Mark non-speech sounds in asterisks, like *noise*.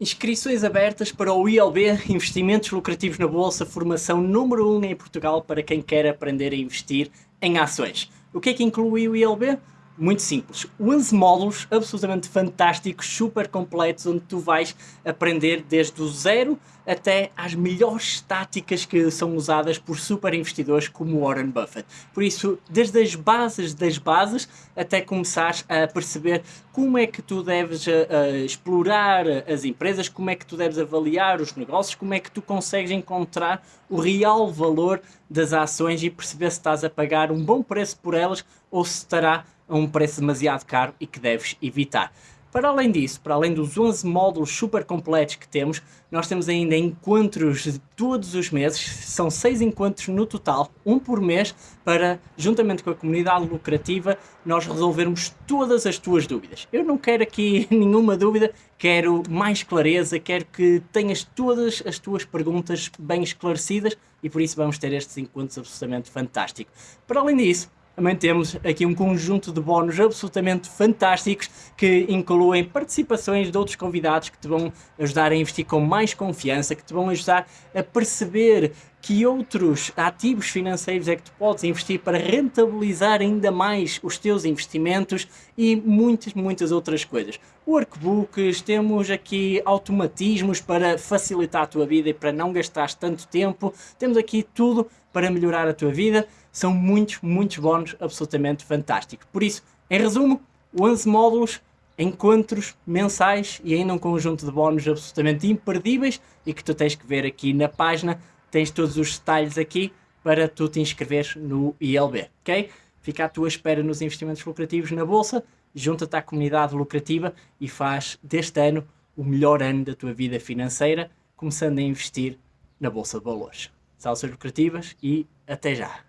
Inscrições abertas para o ILB, Investimentos Lucrativos na Bolsa, formação número 1 um em Portugal para quem quer aprender a investir em ações. O que é que inclui o ILB? Muito simples. 11 módulos absolutamente fantásticos, super completos, onde tu vais aprender desde o zero até às melhores táticas que são usadas por super investidores como Warren Buffett. Por isso, desde as bases das bases até começares a perceber como é que tu deves uh, explorar as empresas, como é que tu deves avaliar os negócios, como é que tu consegues encontrar o real valor das ações e perceber se estás a pagar um bom preço por elas ou se estará a um preço demasiado caro e que deves evitar. Para além disso, para além dos 11 módulos super completos que temos, nós temos ainda encontros todos os meses, são 6 encontros no total, um por mês, para, juntamente com a comunidade lucrativa, nós resolvermos todas as tuas dúvidas. Eu não quero aqui *laughs* nenhuma dúvida, quero mais clareza, quero que tenhas todas as tuas perguntas bem esclarecidas e por isso vamos ter estes encontros absolutamente fantásticos. Para além disso, também temos aqui um conjunto de bónus absolutamente fantásticos que incluem participações de outros convidados que te vão ajudar a investir com mais confiança, que te vão ajudar a perceber que outros ativos financeiros é que tu podes investir para rentabilizar ainda mais os teus investimentos e muitas, muitas outras coisas. Workbooks, temos aqui automatismos para facilitar a tua vida e para não gastares tanto tempo, temos aqui tudo para melhorar a tua vida, são muitos, muitos bónus absolutamente fantásticos. Por isso, em resumo, 11 módulos, encontros mensais e ainda um conjunto de bónus absolutamente imperdíveis e que tu tens que ver aqui na página tens todos os detalhes aqui para tu te inscreveres no ILB, ok? Fica à tua espera nos investimentos lucrativos na Bolsa, junta-te à comunidade lucrativa e faz deste ano o melhor ano da tua vida financeira, começando a investir na Bolsa de Valores. Salsas lucrativas e até já!